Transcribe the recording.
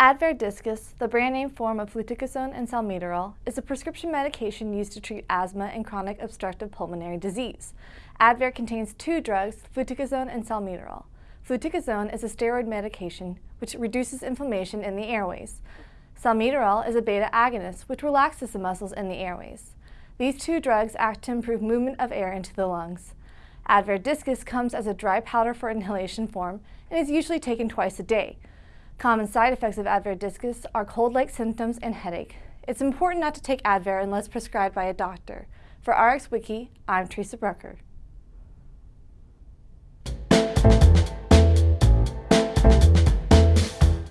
Advair diskus, the brand name form of fluticasone and salmeterol, is a prescription medication used to treat asthma and chronic obstructive pulmonary disease. Advair contains two drugs, fluticasone and salmeterol. Fluticasone is a steroid medication which reduces inflammation in the airways. Salmeterol is a beta agonist which relaxes the muscles in the airways. These two drugs act to improve movement of air into the lungs. Advair diskus comes as a dry powder for inhalation form and is usually taken twice a day. Common side effects of Advair diskus are cold-like symptoms and headache. It's important not to take Advair unless prescribed by a doctor. For RxWiki, I'm Teresa Brucker.